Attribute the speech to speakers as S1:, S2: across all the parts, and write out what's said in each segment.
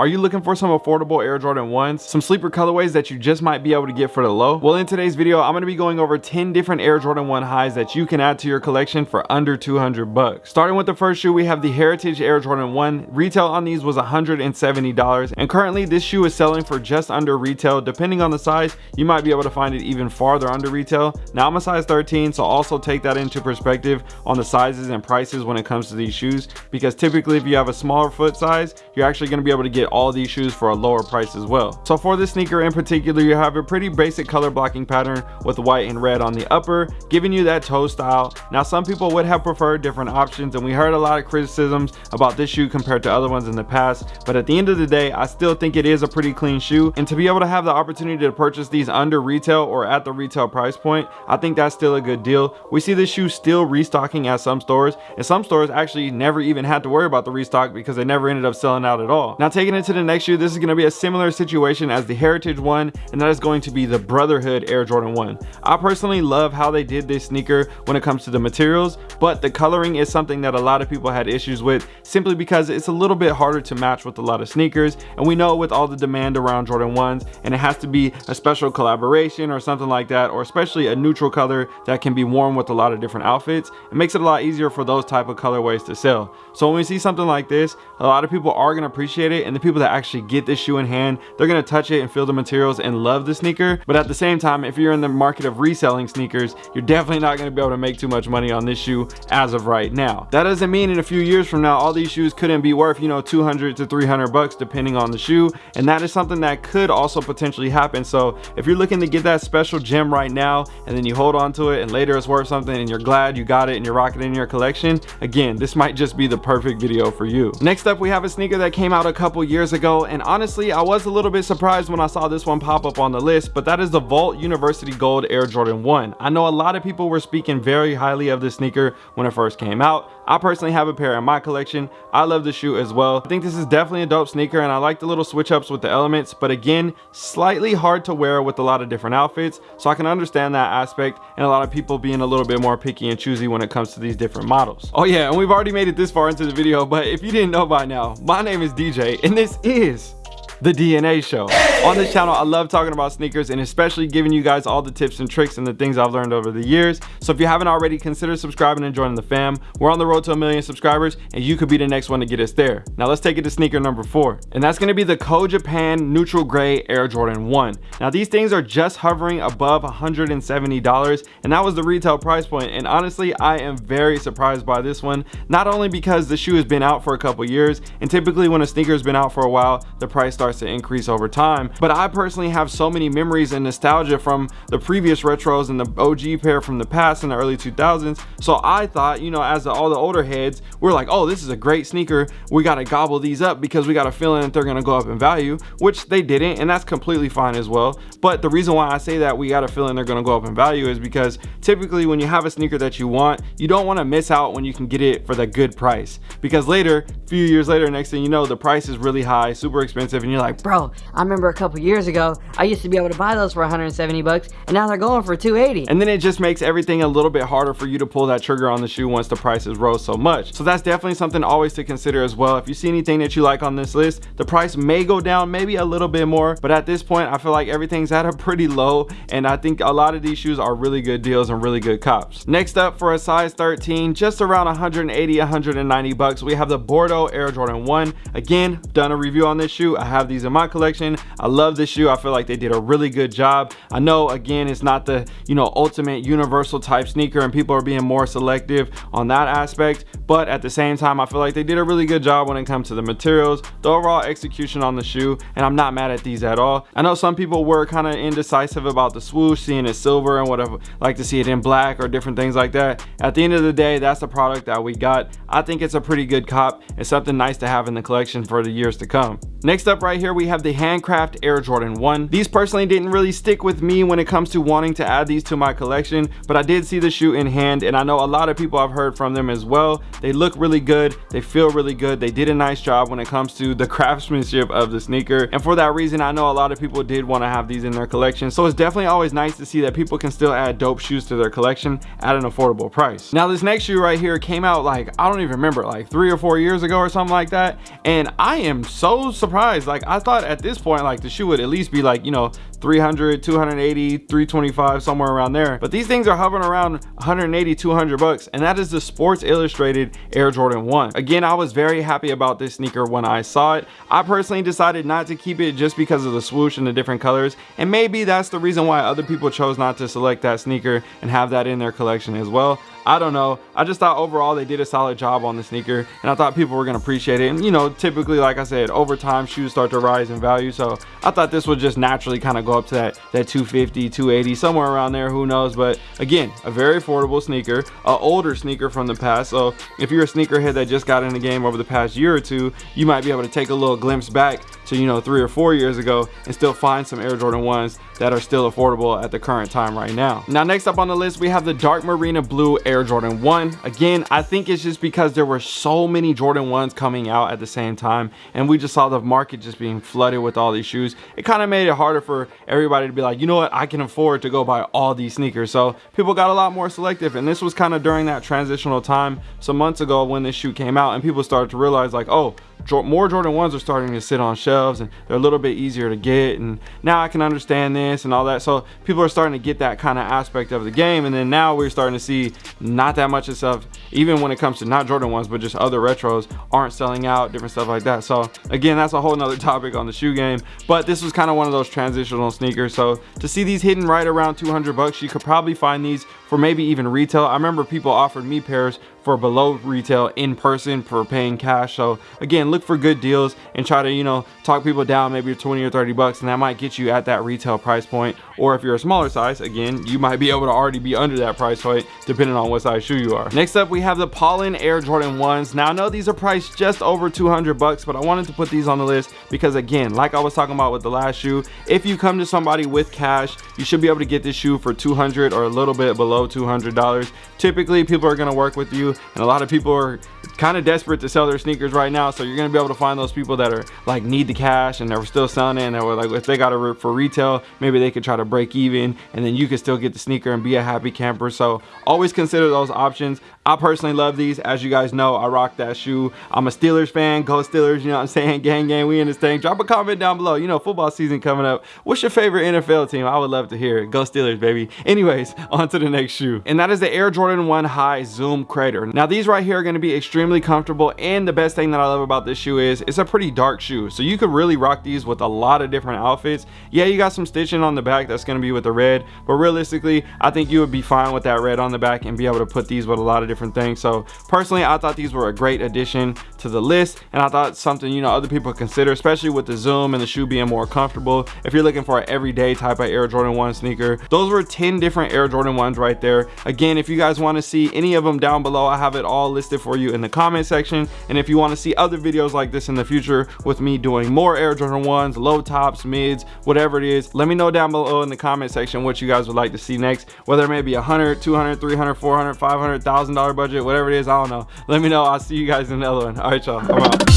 S1: Are you looking for some affordable Air Jordan 1s? Some sleeper colorways that you just might be able to get for the low? Well, in today's video, I'm to be going over 10 different Air Jordan 1 highs that you can add to your collection for under 200 bucks. Starting with the first shoe, we have the Heritage Air Jordan 1. Retail on these was $170 and currently this shoe is selling for just under retail. Depending on the size, you might be able to find it even farther under retail. Now I'm a size 13, so also take that into perspective on the sizes and prices when it comes to these shoes because typically if you have a smaller foot size, you're actually to be able to get all these shoes for a lower price as well. So for this sneaker in particular, you have a pretty basic color blocking pattern with white and red on the upper, giving you that toe style. Now some people would have preferred different options and we heard a lot of criticisms about this shoe compared to other ones in the past. But at the end of the day, I still think it is a pretty clean shoe. And to be able to have the opportunity to purchase these under retail or at the retail price point, I think that's still a good deal. We see this shoe still restocking at some stores and some stores actually never even had to worry about the restock because they never ended up selling out at all. Now taking it to the next shoe, this is going to be a similar situation as the Heritage one, and that is going to be the Brotherhood Air Jordan 1. I personally love how they did this sneaker when it comes to the materials, but the coloring is something that a lot of people had issues with simply because it's a little bit harder to match with a lot of sneakers, and we know with all the demand around Jordan 1s, and it has to be a special collaboration or something like that, or especially a neutral color that can be worn with a lot of different outfits, it makes it a lot easier for those type of colorways to sell. So when we see something like this, a lot of people are going to appreciate it, and the people that actually get this shoe in hand they're to touch it and feel the materials and love the sneaker. But at the same time if you're in the market of reselling sneakers you're definitely not to be able to make too much money on this shoe as of right now. That doesn't mean in a few years from now all these shoes couldn't be worth you know 200 to 300 bucks depending on the shoe. And that is something that could also potentially happen. So if you're looking to get that special gem right now and then you hold on to it and later it's worth something and you're glad you got it and you're rocking it in your collection again this might just be the perfect video for you. Next up we have a sneaker that came out a couple years ago and honestly I was a little bit surprised when I saw this one pop up on the list, but that is the Volt University Gold Air Jordan 1. I know a lot of people were speaking very highly of this sneaker when it first came out. I personally have a pair in my collection. I love the shoe as well. I think this is definitely a dope sneaker and I like the little switch ups with the elements, but again, slightly hard to wear with a lot of different outfits. So I can understand that aspect and a lot of people being a little bit more picky and choosy when it comes to these different models. Oh yeah, and we've already made it this far into the video, but if you didn't know by now, my name is DJ and this is the DNA show. On this channel, I love talking about sneakers and especially giving you guys all the tips and tricks and the things I've learned over the years. So if you haven't already, consider subscribing and joining the fam. We're on the road to a million subscribers and you could be the next one to get us there. Now let's take it to sneaker number four. And that's gonna be the Co Japan Neutral Gray Air Jordan 1. Now these things are just hovering above $170 and that was the retail price point. And honestly, I am very surprised by this one. Not only because the shoe has been out for a couple years and typically when a sneaker has been out for a while, the price starts starts to increase over time. But I personally have so many memories and nostalgia from the previous retros and the OG pair from the past in the early 2000s. So I thought, you know, as the, all the older heads, we're like, oh, this is a great sneaker. We got to gobble these up because we got a feeling that they're going to go up in value, which they didn't. And that's completely fine as well. But the reason why I say that we got a feeling they're going to go up in value is because typically when you have a sneaker that you want, you don't want to miss out when you can get it for the good price. Because later, a few years later, next thing you know, the price is really high, super expensive. And you're like,
S2: bro, I remember a couple years ago, I used to be able to buy those for 170 bucks, and now they're going for 280.
S1: And then it just makes everything a little bit harder for you to pull that trigger on the shoe once the prices rose so much. So that's definitely something always to consider as well. If you see anything that you like on this list, the price may go down maybe a little bit more, but at this point, I feel like everything's at a pretty low, and I think a lot of these shoes are really good deals and really good cops. Next up for a size 13, just around 180, 190 bucks, we have the Bordeaux Air Jordan 1. Again, done a review on this shoe. I have these in my collection. I love this shoe. I feel like they did a really good job. I know, again, it's not the, you know, ultimate universal type sneaker and people are being more selective on that aspect. But at the same time, I feel like they did a really good job when it comes to the materials, the overall execution on the shoe, and I'm not mad at these at all. I know some people were kind of indecisive about the swoosh, seeing it silver and whatever, like to see it in black or different things like that. At the end of the day, that's the product that we got. I think it's a pretty good cop. It's something nice to have in the collection for the years to come. Next up right here, we have the Handcraft Air Jordan 1. These personally didn't really stick with me when it comes to wanting to add these to my collection, but I did see the shoe in hand and I know a lot of people I've heard from them as well. They look really good. They feel really good. They did a nice job when it comes to the craftsmanship of the sneaker. And for that reason, I know a lot of people did want to have these in their collection. So it's definitely always nice to see that people can still add dope shoes to their collection at an affordable price. Now this next shoe right here came out like, I don't even remember, like three or four years ago or something like that. And I am so surprised. Like I thought at this point, like the shoe would at least be like, you know, 300, 280, 325, somewhere around there. But these things are hovering around 180, 200 bucks. And that is the Sports Illustrated Air Jordan 1. Again, I was very happy about this sneaker when I saw it. I personally decided not to keep it just because of the swoosh and the different colors. And maybe that's the reason why other people chose not to select that sneaker and have that in their collection as well. I don't know. I just thought overall they did a solid job on the sneaker and I thought people were gonna appreciate it. And you know, typically, like I said, over time shoes start to rise in value. So I thought this would just naturally kind of go up to that, that 250, 280, somewhere around there, who knows. But again, a very affordable sneaker, an older sneaker from the past. So if you're a sneakerhead that just got in the game over the past year or two, you might be able to take a little glimpse back to, you know, three or four years ago and still find some Air Jordan 1s that are still affordable at the current time right now. Now, next up on the list, we have the Dark Marina Blue Air Jordan 1. Again, I think it's just because there were so many Jordan 1s coming out at the same time, and we just saw the market just being flooded with all these shoes. It kind of made it harder for everybody to be like, you know what, I can afford to go buy all these sneakers. So people got a lot more selective, and this was kind of during that transitional time some months ago when this shoe came out, and people started to realize like, oh, more Jordan 1s are starting to sit on shelves and they're a little bit easier to get and now I can understand this and all that. So people are starting to get that kind of aspect of the game and then now we're starting to see not that much of stuff even when it comes to not Jordan 1s but just other retros aren't selling out different stuff like that. So again that's a whole nother topic on the shoe game but this was kind of one of those transitional sneakers. So to see these hidden right around 200 bucks you could probably find these for maybe even retail. I remember people offered me pairs for below retail in person for paying cash. So again look for good deals and try to you know talk people down maybe 20 or 30 bucks and that might get you at that retail price point. Or if you're a smaller size again you might be able to already be under that price point depending on what size shoe you are. Next up we have the pollen air jordan 1s now i know these are priced just over 200 bucks but i wanted to put these on the list because again like i was talking about with the last shoe if you come to somebody with cash you should be able to get this shoe for 200 or a little bit below 200 dollars. Typically people are going to work with you and a lot of people are kind of desperate to sell their sneakers right now so you're to be able to find those people that are like need the cash and they're still selling it and they're like if they got it for retail maybe they could try to break even and then you can still get the sneaker and be a happy camper so always consider those options I personally love these. As you guys know, I rock that shoe. I'm a Steelers fan. Go Steelers, you know what I'm saying? Gang, gang, we in this thing. Drop a comment down below. You know, football season coming up. What's your favorite NFL team? I would love to hear it. Go Steelers, baby. Anyways, on to the next shoe. And that is the Air Jordan 1 High Zoom Crater. Now, these right here are going to be extremely comfortable. And the best thing that I love about this shoe is it's a pretty dark shoe. So you could really rock these with a lot of different outfits. Yeah, you got some stitching on the back that's going to be with the red. But realistically, I think you would be fine with that red on the back and be able to put these with a lot of different different things so personally i thought these were a great addition to the list and i thought something you know other people consider especially with the zoom and the shoe being more comfortable if you're looking for an everyday type of air jordan 1 sneaker those were 10 different air jordan 1s right there again if you guys want to see any of them down below i have it all listed for you in the comment section and if you want to see other videos like this in the future with me doing more air jordan 1s low tops mids whatever it is let me know down below in the comment section what you guys would like to see next whether it may be 100 200 300 400 500 thousand dollar budget, whatever it is, I don't know. Let me know. I'll see you guys in the other one. All right, y'all. I'm out.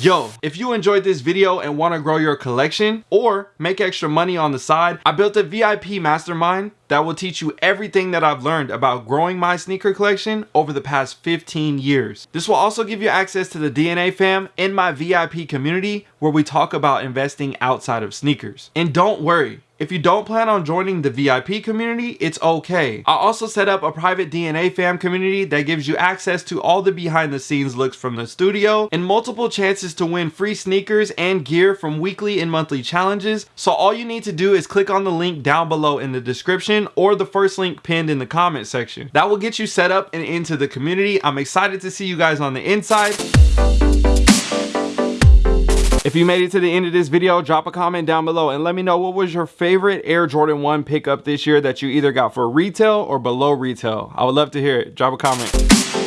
S1: Yo, if you enjoyed this video and want to grow your collection or make extra money on the side, I built a VIP mastermind that will teach you everything that I've learned about growing my sneaker collection over the past 15 years. This will also give you access to the DNA fam in my VIP community where we talk about investing outside of sneakers. And don't worry, if you don't plan on joining the VIP community, it's okay. I also set up a private DNA fam community that gives you access to all the behind the scenes looks from the studio and multiple chances to win free sneakers and gear from weekly and monthly challenges. So all you need to do is click on the link down below in the description or the first link pinned in the comment section. That will get you set up and into the community. I'm excited to see you guys on the inside. If you made it to the end of this video, drop a comment down below and let me know what was your favorite Air Jordan 1 pickup this year that you either got for retail or below retail. I would love to hear it. Drop a comment.